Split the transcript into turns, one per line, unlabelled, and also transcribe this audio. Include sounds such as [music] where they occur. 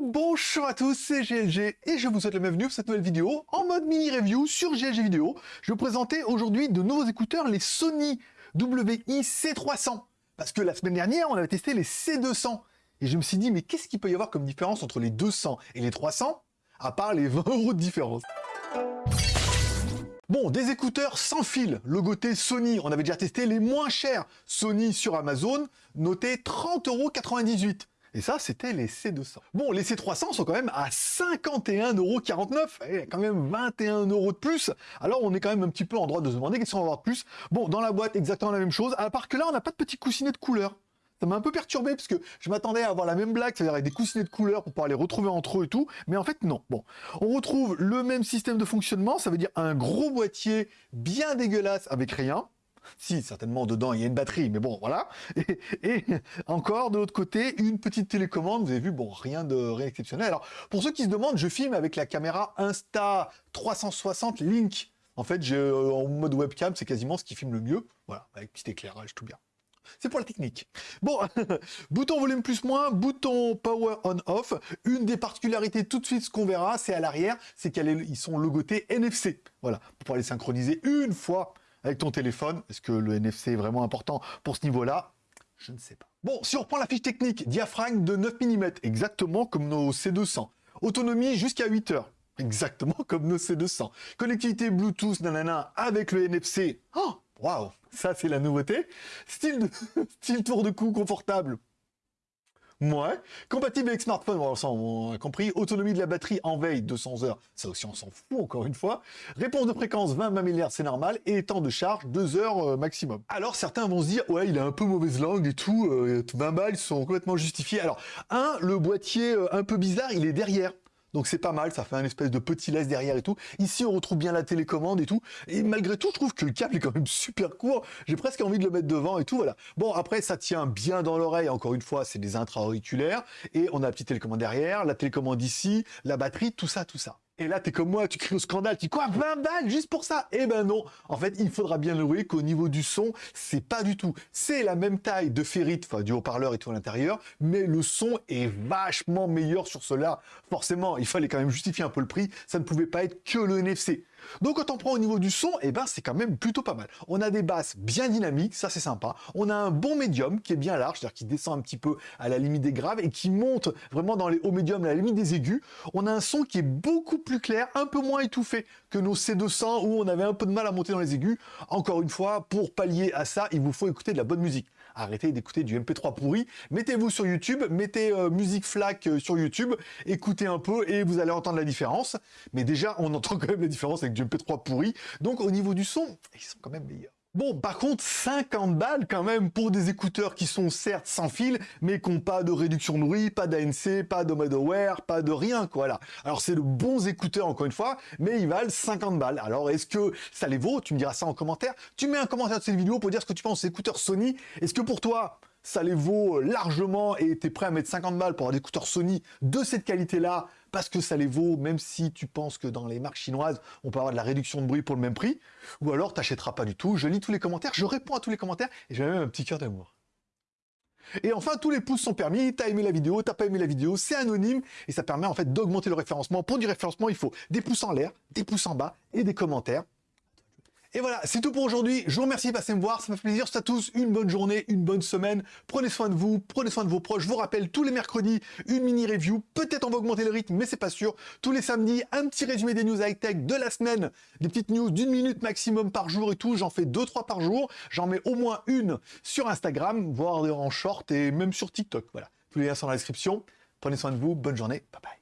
Bonjour à tous, c'est GLG et je vous souhaite la bienvenue pour cette nouvelle vidéo en mode mini review sur GLG Vidéo. Je vais vous présenter aujourd'hui de nouveaux écouteurs, les Sony WI-C300. Parce que la semaine dernière, on avait testé les C200. Et je me suis dit, mais qu'est-ce qu'il peut y avoir comme différence entre les 200 et les 300 À part les 20 euros de différence? Bon, des écouteurs sans fil, logoté Sony, on avait déjà testé les moins chers, Sony sur Amazon, noté 30,98€. Et ça, c'était les C200. Bon, les C300 sont quand même à 51,49€. Eh, quand même 21 euros de plus. Alors, on est quand même un petit peu en droit de se demander qu'est-ce qu'on va avoir de plus. Bon, dans la boîte, exactement la même chose. À part que là, on n'a pas de petit coussinet de couleur. Ça m'a un peu perturbé parce que je m'attendais à avoir la même blague, c'est-à-dire avec des coussinets de couleur pour pouvoir les retrouver entre eux et tout, mais en fait non. Bon, on retrouve le même système de fonctionnement, ça veut dire un gros boîtier bien dégueulasse avec rien. Si, certainement, dedans, il y a une batterie, mais bon, voilà. Et, encore, de l'autre côté, une petite télécommande. Vous avez vu, bon, rien de rien exceptionnel. Alors, pour ceux qui se demandent, je filme avec la caméra Insta360 Link. En fait, euh, en mode webcam, c'est quasiment ce qui filme le mieux. Voilà, avec petit éclairage, tout bien. C'est pour la technique. Bon, [laughs] bouton volume plus moins, bouton power on off. Une des particularités tout de suite, ce qu'on verra, c'est à l'arrière, c'est qu'ils sont logotés NFC. Voilà, pour pouvoir les synchroniser une fois avec ton téléphone. Est-ce que le NFC est vraiment important pour ce niveau-là? Je ne sais pas. Bon, si on reprend la fiche technique, diaphragme de 9 mm, exactement comme nos C200. Autonomie jusqu'à 8 heures, exactement comme nos C200. Connectivité Bluetooth, nanana, avec le NFC. Oh Waouh, ça c'est la nouveauté. Style, [laughs] tour de cou confortable. Ouais. Compatible avec smartphone, bon, on a compris. Autonomie de la batterie en veille, 200 heures. Ça aussi on s'en fout encore une fois. Réponse de fréquence 20 milliards, c'est normal. Et temps de charge, 2 heures euh, maximum. Alors certains vont se dire, ouais il a un peu mauvaise langue et tout, 20 euh, balles sont complètement justifiés. Alors un, le boîtier euh, un peu bizarre, il est derrière. Donc c'est pas mal, ça fait un espèce de petit laisse derrière et tout. Ici, on retrouve bien la télécommande et tout. Et malgré tout, je trouve que le câble est quand même super court. J'ai presque envie de le mettre devant et tout, voilà. Bon, après, ça tient bien dans l'oreille. Encore une fois, c'est des intra-auriculaires. Et on a la petite télécommande derrière, la télécommande ici, la batterie, tout ça, tout ça. Et là, t'es comme moi, tu cries au scandale, tu dis quoi 20 balles juste pour ça? Eh ben non En fait, il faudra bien louer qu'au niveau du son, c'est pas du tout. C'est la même taille de ferrite, du haut-parleur et tout à l'intérieur, mais le son est vachement meilleur sur cela. Forcément, il fallait quand même justifier un peu le prix, ça ne pouvait pas être que le NFC. Donc quand on prend au niveau du son, eh ben c'est quand même plutôt pas mal. On a des basses bien dynamiques, ça c'est sympa. On a un bon médium qui est bien large, c'est-à-dire qui descend un petit peu à la limite des graves et qui monte vraiment dans les hauts médiums à la limite des aigus. On a un son qui est beaucoup plus clair, un peu moins étouffé que nos C200 où on avait un peu de mal à monter dans les aigus. Encore une fois, pour pallier à ça, il vous faut écouter de la bonne musique arrêtez d'écouter du MP3 pourri, mettez-vous sur YouTube, mettez euh, musique FLAC euh, sur YouTube, écoutez un peu et vous allez entendre la différence. Mais déjà, on entend [laughs] quand même la différence avec du MP3 pourri. Donc au niveau du son, ils sont quand même meilleurs. Bon, par contre, 50 balles quand même pour des écouteurs qui sont certes sans fil, mais qui n'ont pas de réduction de bruit, pas d'ANC, pas de mode aware, pas de rien, quoi, là. Alors, c'est de bons écouteurs, encore une fois, mais ils valent 50 balles. Alors, est-ce que ça les vaut? Tu me diras ça en commentaire. Tu mets un commentaire de cette vidéo pour dire ce que tu penses des écouteurs Sony. Est-ce que pour toi, ça les vaut largement et tu es prêt à mettre 50 balles pour avoir des écouteurs Sony de cette qualité-là parce que ça les vaut, même si tu penses que dans les marques chinoises, on peut avoir de la réduction de bruit pour le même prix, ou alors t'achèteras pas du tout. Je lis tous les commentaires, je réponds à tous les commentaires, et j'ai même un petit cœur d'amour. Et enfin, tous les pouces sont permis, t'as aimé la vidéo, t'as pas aimé la vidéo, c'est anonyme, et ça permet en fait d'augmenter le référencement. Pour du référencement, il faut des pouces en l'air, des pouces en bas, et des commentaires. Et voilà, c'est tout pour aujourd'hui. Je vous remercie de passer me voir. Ça me fait plaisir. C'est à tous une bonne journée, une bonne semaine. Prenez soin de vous, prenez soin de vos proches. Je vous rappelle, tous les mercredis, une mini review. Peut-être on va augmenter le rythme, mais c'est pas sûr. Tous les samedis, un petit résumé des news high-tech de la semaine. Des petites news d'une minute maximum par jour et tout. J'en fais deux, trois par jour. J'en mets au moins une sur Instagram, voire en short et même sur TikTok. Voilà. Tous les liens sont dans la description. Prenez soin de vous. Bonne journée. Bye bye.